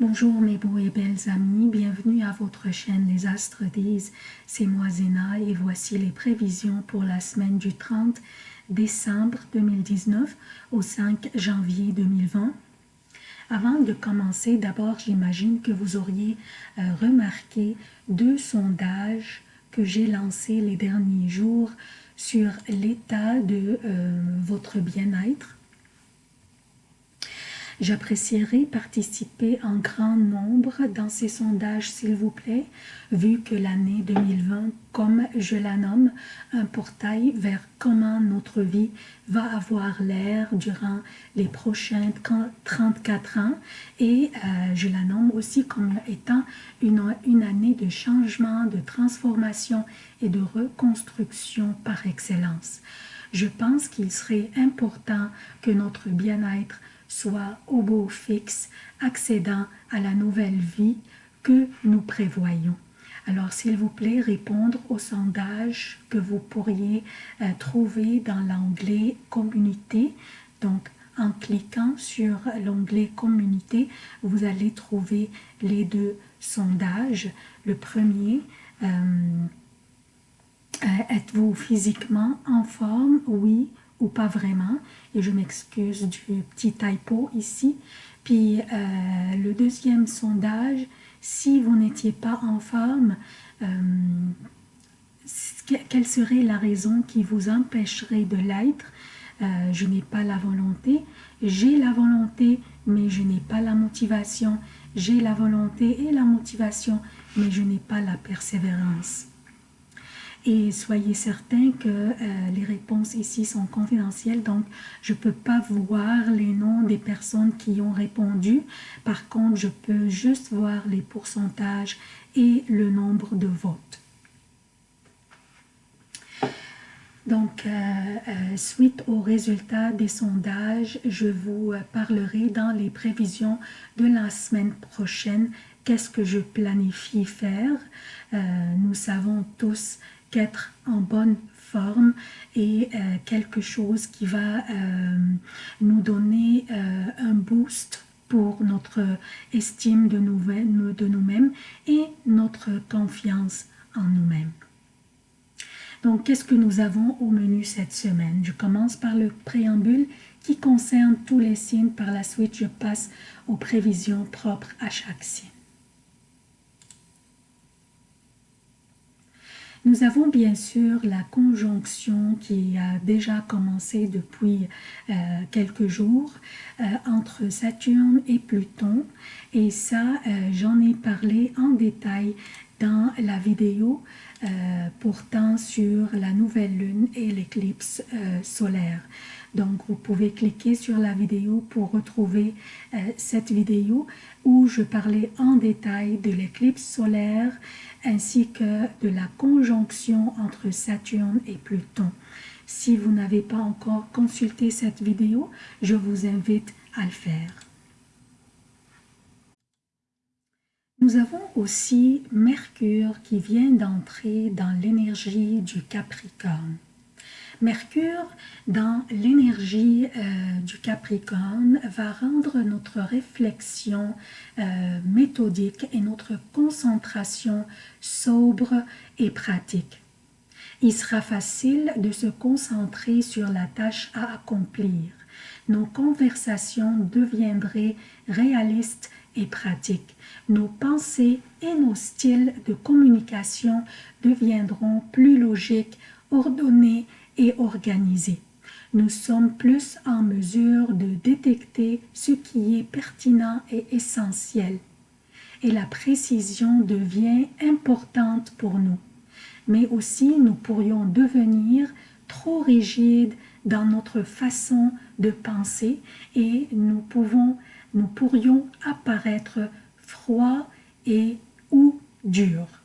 Bonjour mes beaux et belles amis, bienvenue à votre chaîne Les Astres disent, c'est moi Zéna et voici les prévisions pour la semaine du 30 décembre 2019 au 5 janvier 2020. Avant de commencer, d'abord j'imagine que vous auriez euh, remarqué deux sondages que j'ai lancés les derniers jours sur l'état de euh, votre bien-être J'apprécierais participer en grand nombre dans ces sondages, s'il vous plaît, vu que l'année 2020, comme je la nomme, un portail vers comment notre vie va avoir l'air durant les prochains 34 ans et euh, je la nomme aussi comme étant une, une année de changement, de transformation et de reconstruction par excellence. Je pense qu'il serait important que notre bien-être soit au beau fixe, accédant à la nouvelle vie que nous prévoyons. Alors, s'il vous plaît, répondre au sondage que vous pourriez euh, trouver dans l'onglet « Communauté ». Donc, en cliquant sur l'onglet « Communauté », vous allez trouver les deux sondages. Le premier, euh, euh, êtes-vous physiquement en forme? Oui pas vraiment. Et je m'excuse du petit typo ici. Puis euh, le deuxième sondage, si vous n'étiez pas en forme, euh, quelle serait la raison qui vous empêcherait de l'être? Euh, Je n'ai pas la volonté. J'ai la volonté, mais je n'ai pas la motivation. J'ai la volonté et la motivation, mais je n'ai pas la persévérance. Et soyez certains que euh, les réponses ici sont confidentielles, donc je ne peux pas voir les noms des personnes qui ont répondu. Par contre, je peux juste voir les pourcentages et le nombre de votes. Donc, euh, euh, suite aux résultats des sondages, je vous parlerai dans les prévisions de la semaine prochaine qu'est-ce que je planifie faire? nous savons tous qu'être en bonne forme et euh, quelque chose qui va euh, nous donner euh, un boost pour notre estime de nous-mêmes et notre confiance en nous-mêmes. Donc, qu'est-ce que nous avons au menu cette semaine? Je commence par le préambule qui concerne tous les signes. Par la suite, je passe aux prévisions propres à chaque signe. Nous avons bien sûr la conjonction qui a déjà commencé depuis euh, quelques jours euh, entre Saturne et Pluton et ça euh, j'en ai parlé en détail dans la vidéo portant sur la nouvelle lune et l'éclipse solaire. Donc, vous pouvez cliquer sur la vidéo pour retrouver cette vidéo où je parlais en détail de l'éclipse solaire ainsi que de la conjonction entre Saturne et Pluton. Si vous n'avez pas encore consulté cette vidéo, je vous invite à le faire. Nous avons aussi Mercure qui vient d'entrer dans l'énergie du Capricorne. Mercure, dans l'énergie euh, du Capricorne, va rendre notre réflexion euh, méthodique et notre concentration sobre et pratique. Il sera facile de se concentrer sur la tâche à accomplir. Nos conversations deviendraient réalistes et pratiques. Nos pensées et nos styles de communication deviendront plus logiques, ordonnés et. Nous sommes plus en mesure de détecter ce qui est pertinent et essentiel. Et la précision devient importante pour nous. Mais aussi, nous pourrions devenir trop rigides dans notre façon de penser et nous, pouvons, nous pourrions apparaître froids et ou durs.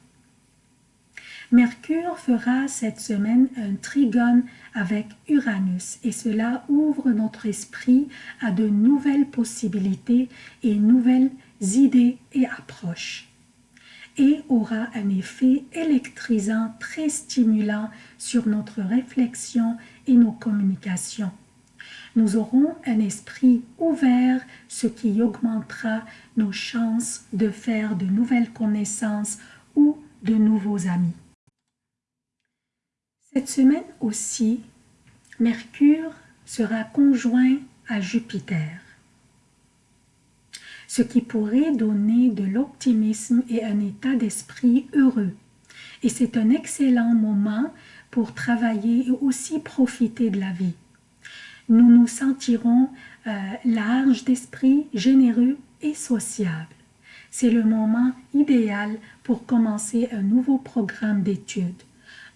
Mercure fera cette semaine un trigone avec Uranus et cela ouvre notre esprit à de nouvelles possibilités et nouvelles idées et approches et aura un effet électrisant très stimulant sur notre réflexion et nos communications. Nous aurons un esprit ouvert, ce qui augmentera nos chances de faire de nouvelles connaissances ou de nouveaux amis. Cette semaine aussi, Mercure sera conjoint à Jupiter, ce qui pourrait donner de l'optimisme et un état d'esprit heureux. Et c'est un excellent moment pour travailler et aussi profiter de la vie. Nous nous sentirons euh, larges d'esprit, généreux et sociables. C'est le moment idéal pour commencer un nouveau programme d'études.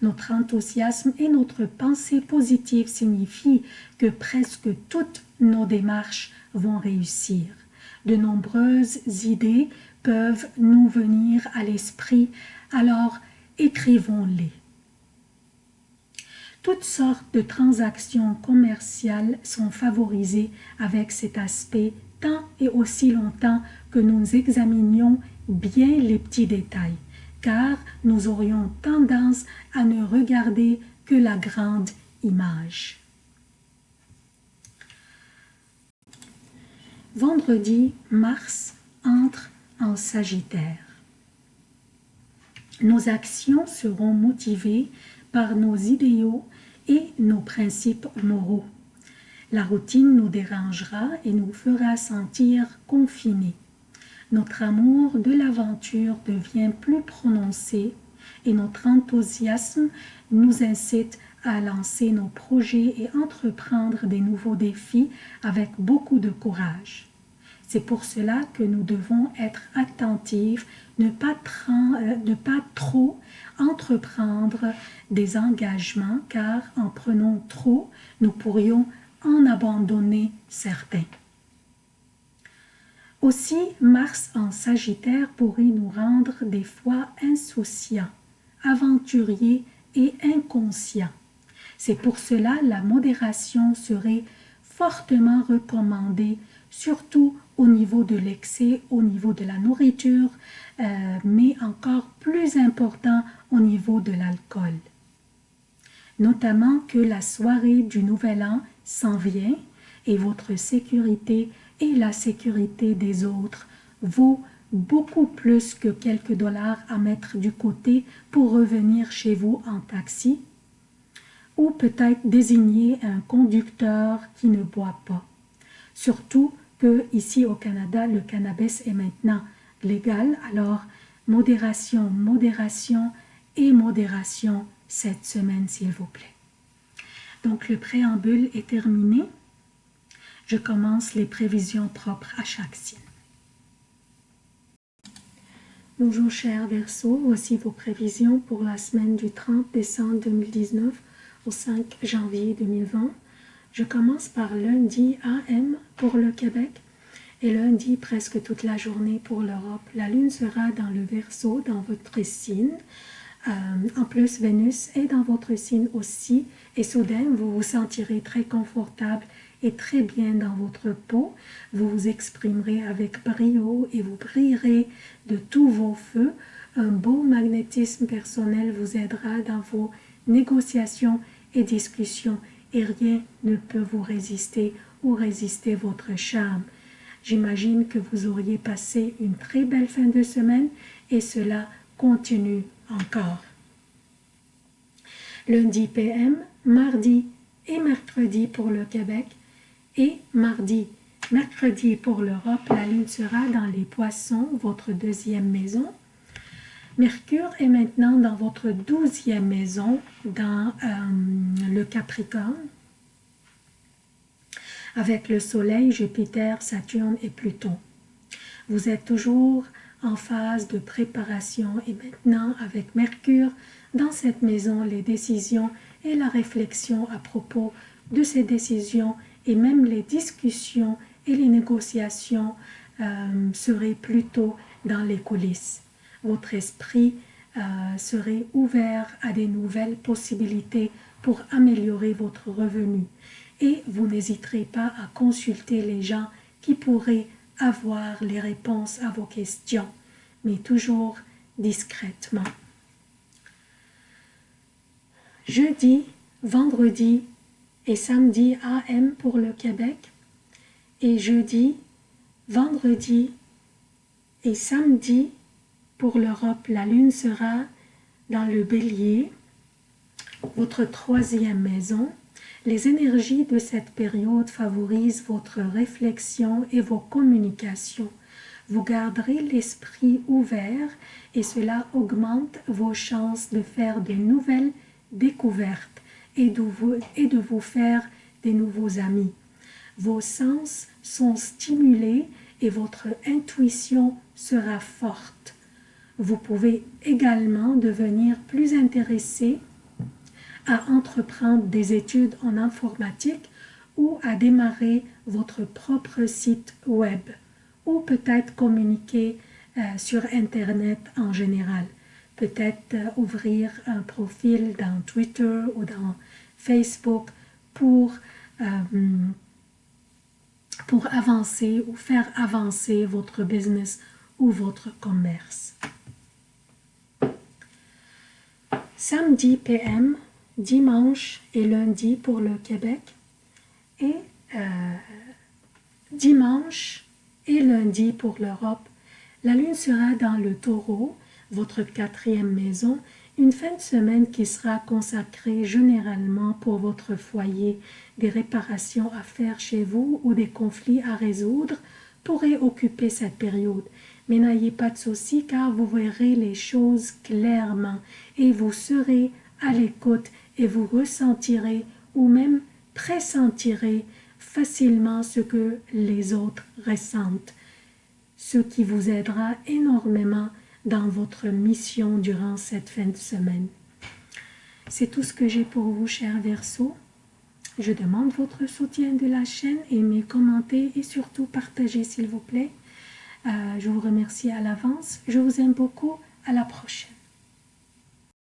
Notre enthousiasme et notre pensée positive signifient que presque toutes nos démarches vont réussir. De nombreuses idées peuvent nous venir à l'esprit, alors écrivons-les. Toutes sortes de transactions commerciales sont favorisées avec cet aspect tant et aussi longtemps que nous examinions bien les petits détails car nous aurions tendance à ne regarder que la grande image. Vendredi, Mars entre en Sagittaire. Nos actions seront motivées par nos idéaux et nos principes moraux. La routine nous dérangera et nous fera sentir confinés notre amour de l'aventure devient plus prononcé et notre enthousiasme nous incite à lancer nos projets et entreprendre des nouveaux défis avec beaucoup de courage. C'est pour cela que nous devons être attentifs, ne pas, euh, ne pas trop entreprendre des engagements, car en prenant trop, nous pourrions en abandonner certains. Aussi, Mars en Sagittaire pourrait nous rendre des fois insouciants, aventuriers et inconscients. C'est pour cela la modération serait fortement recommandée, surtout au niveau de l'excès, au niveau de la nourriture, euh, mais encore plus important au niveau de l'alcool. Notamment que la soirée du Nouvel An s'en vient et votre sécurité et la sécurité des autres vaut beaucoup plus que quelques dollars à mettre du côté pour revenir chez vous en taxi ou peut-être désigner un conducteur qui ne boit pas. Surtout que ici au Canada, le cannabis est maintenant légal, alors modération, modération et modération cette semaine s'il vous plaît. Donc le préambule est terminé je commence les prévisions propres à chaque signe. Bonjour chers Verseaux, voici vos prévisions pour la semaine du 30 décembre 2019 au 5 janvier 2020. Je commence par lundi AM pour le Québec et lundi presque toute la journée pour l'Europe. La lune sera dans le Verseau, dans votre signe. Euh, en plus, Vénus est dans votre signe aussi et soudain, vous vous sentirez très confortable et très bien dans votre peau. Vous vous exprimerez avec brio et vous brillerez de tous vos feux. Un beau magnétisme personnel vous aidera dans vos négociations et discussions et rien ne peut vous résister ou résister votre charme. J'imagine que vous auriez passé une très belle fin de semaine et cela continue encore. Lundi PM, mardi et mercredi pour le Québec, et mardi. Mercredi pour l'Europe, la lune sera dans les poissons, votre deuxième maison. Mercure est maintenant dans votre douzième maison, dans euh, le Capricorne, avec le Soleil, Jupiter, Saturne et Pluton. Vous êtes toujours en phase de préparation et maintenant avec Mercure dans cette maison, les décisions et la réflexion à propos de ces décisions et même les discussions et les négociations euh, seraient plutôt dans les coulisses. Votre esprit euh, serait ouvert à des nouvelles possibilités pour améliorer votre revenu et vous n'hésiterez pas à consulter les gens qui pourraient avoir les réponses à vos questions, mais toujours discrètement. Jeudi, vendredi et samedi AM pour le Québec. Et jeudi, vendredi et samedi pour l'Europe, la lune sera dans le bélier, votre troisième maison. Les énergies de cette période favorisent votre réflexion et vos communications. Vous garderez l'esprit ouvert et cela augmente vos chances de faire de nouvelles découvertes et de vous, faire des nouveaux amis. Vos sens sont stimulés et votre intuition sera forte. Vous pouvez également devenir plus intéressé à entreprendre des études en informatique ou à démarrer votre propre site web ou peut-être communiquer euh, sur Internet en général. Peut-être euh, ouvrir un profil dans Twitter ou dans Facebook pour, euh, pour avancer ou faire avancer votre business ou votre commerce. Samedi PM, dimanche et lundi pour le Québec et dimanche et lundi pour l'Europe. La lune sera dans le taureau, votre quatrième maison, une fin de semaine qui sera consacrée généralement pour votre foyer. Des réparations à faire chez vous ou des conflits à résoudre pourraient occuper cette période. Mais n'ayez pas de soucis car vous verrez les choses clairement et vous serez à l'écoute et vous ressentirez ou même pressentirez facilement ce que les autres ressentent, ce qui vous aidera énormément dans votre mission durant cette fin de semaine. C'est tout ce que j'ai pour vous, chers Verseaux. Je demande votre soutien de la chaîne, aimez, commentez et surtout partagez s'il vous plaît. Euh, je vous remercie à l'avance. Je vous aime beaucoup. À la prochaine.